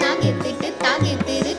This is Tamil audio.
తాగెత్తిట్టు తాగెత్తిరు